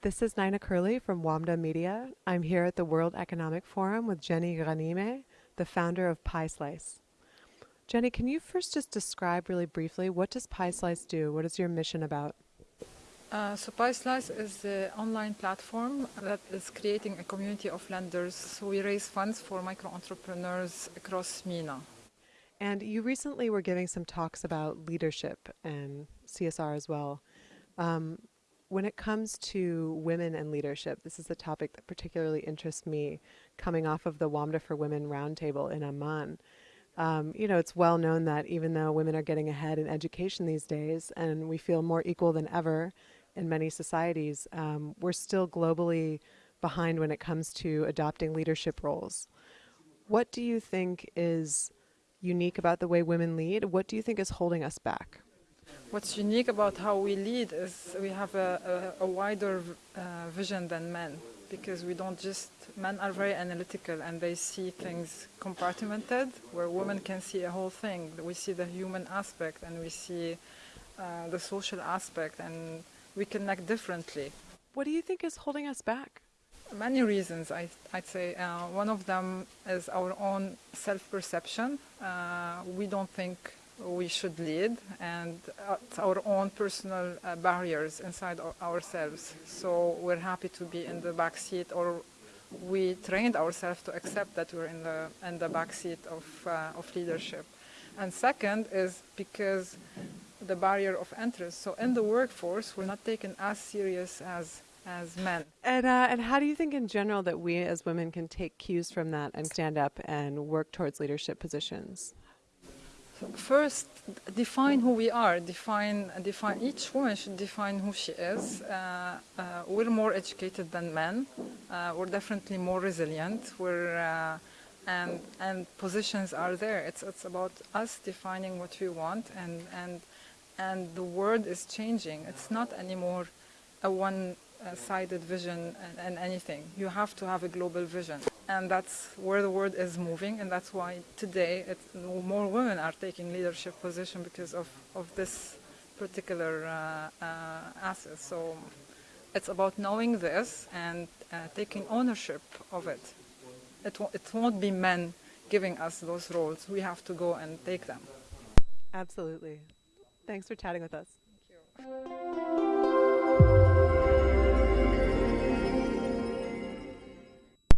This is Nina Curley from WAMDA Media. I'm here at the World Economic Forum with Jenny Ghanimeh, the founder of PieSlice. Jenny, can you first just describe really briefly what does PieSlice do? What is your mission about? Uh, so PieSlice is the online platform that is creating a community of lenders. So we raise funds for micro entrepreneurs across MENA. And you recently were giving some talks about leadership and CSR as well. Um, when it comes to women and leadership, this is a topic that particularly interests me coming off of the WAMDA for Women roundtable in Amman. Um, you know, it's well known that even though women are getting ahead in education these days and we feel more equal than ever in many societies, um, we're still globally behind when it comes to adopting leadership roles. What do you think is unique about the way women lead? What do you think is holding us back? What's unique about how we lead is we have a, a, a wider uh, vision than men because we don't just, men are very analytical and they see things compartmented where women can see a whole thing. We see the human aspect and we see uh, the social aspect and we connect differently. What do you think is holding us back? Many reasons, I, would say. Uh, one of them is our own self-perception. Uh, we don't think we should lead and our own personal uh, barriers inside ourselves. So we're happy to be in the back seat or we trained ourselves to accept that we're in the, in the back seat of, uh, of leadership. And second is because the barrier of entrance. So in the workforce, we're not taken as serious as as men. And, uh, and how do you think in general that we as women can take cues from that and stand up and work towards leadership positions? First, define who we are. Define, define. Each woman should define who she is. Uh, uh, we're more educated than men. Uh, we're definitely more resilient. We're uh, and and positions are there. It's it's about us defining what we want, and and and the world is changing. It's not anymore a one-sided vision and, and anything. You have to have a global vision and that's where the world is moving and that's why today more women are taking leadership position because of, of this particular uh, uh, asset. So it's about knowing this and uh, taking ownership of it. It, it won't be men giving us those roles. We have to go and take them. Absolutely. Thanks for chatting with us. Thank you.